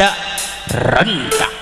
rada rengkak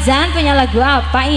Fajan punya lagu apa ini?